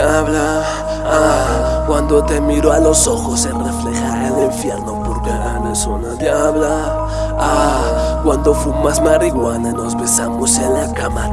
ah, Cuando te miro a los ojos se refleja el infierno porque eres una diabla ah, Cuando fumas marihuana nos besamos en la cama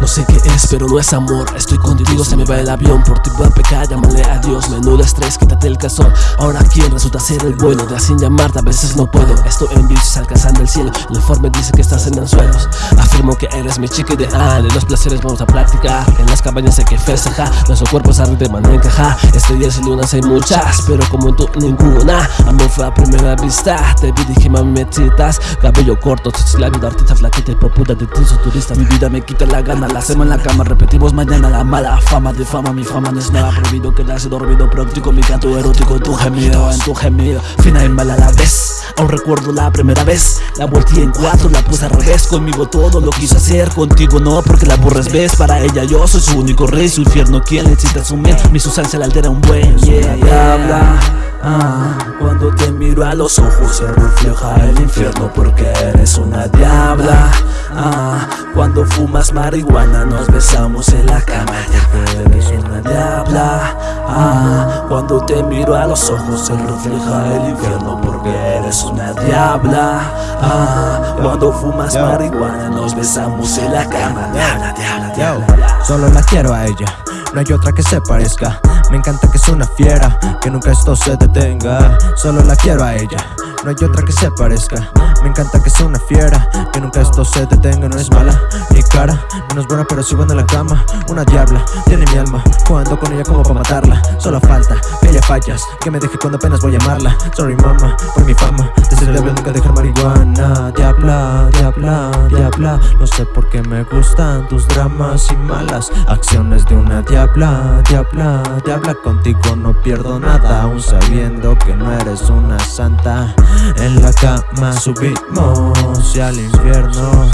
no sé qué es, pero no es amor. Estoy contigo, se me va el avión. Por ti voy a pecar, llámale a Dios. Menudo estrés, quítate el calzón. Ahora quién resulta ser el bueno De así llamarte, a veces no puedo. Estoy en bicis alcanzando el cielo. El informe dice que estás en anzuelos Afirmo que eres mi chica ideal. De los placeres vamos a practicar En las cabañas hay que festejar. Nuestro cuerpo sabe de manera encajar Estrellas y lunas hay muchas Pero como tú ninguna. Amor fue a primera vista. Te vi dije mami me Cabello corto, la vida artista flaquita y popular de ti turista. Mi vida me quita la gana la hacemos en la cama, repetimos mañana la mala fama de fama Mi fama no es nada prohibido, quedarse dormido práctico Mi canto erótico, tu gemido, en tu gemido Fina y mala a la vez Aún recuerdo la primera vez La volteé en cuatro, la puse al revés Conmigo todo lo quise hacer, contigo no Porque la aburres ves, para ella yo soy su único rey Su infierno quien necesita asumir Mi sustancia la altera un buen yeah, Ah, cuando te miro a los ojos se refleja el infierno porque eres una diabla. Ah, cuando fumas marihuana nos besamos en la cama porque eres una diabla. Ah, cuando te miro a los ojos se refleja el infierno porque eres una diabla. Ah, cuando fumas marihuana nos besamos en la cama. Diabla, diabla, diabla. Solo la quiero a ella no hay otra que se parezca. Me encanta que es una fiera, que nunca esto se detenga. Solo la quiero a ella, no hay otra que se parezca. Me encanta que sea una fiera, que nunca esto se detenga. No es mala, ni cara, no es buena pero sí buena en la cama. Una diabla, tiene mi alma, jugando con ella como para matarla. Solo falta que ella fallas, que me deje cuando apenas voy a llamarla Sorry mama, por mi fama, desde el nunca dejar marihuana no sé por qué me gustan tus dramas y malas acciones de una diabla Diabla, diabla, contigo no pierdo nada Aún sabiendo que no eres una santa. En la cama subimos y al infierno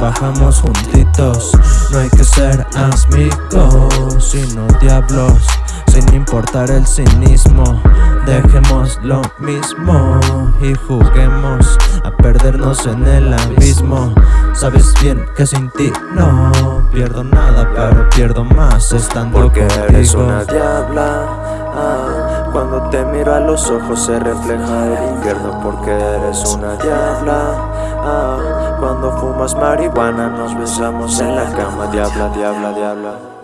Bajamos juntitos, no hay que ser amigos Sino diablos, sin importar el cinismo Dejemos lo mismo y juguemos perdernos en el abismo. Sabes bien que sin ti no pierdo nada pero pierdo más estando Porque contigo. eres una diabla ah, Cuando te miro a los ojos se refleja el infierno. Porque eres una diabla ah, Cuando fumas marihuana nos besamos en la cama. Diabla, diabla, diabla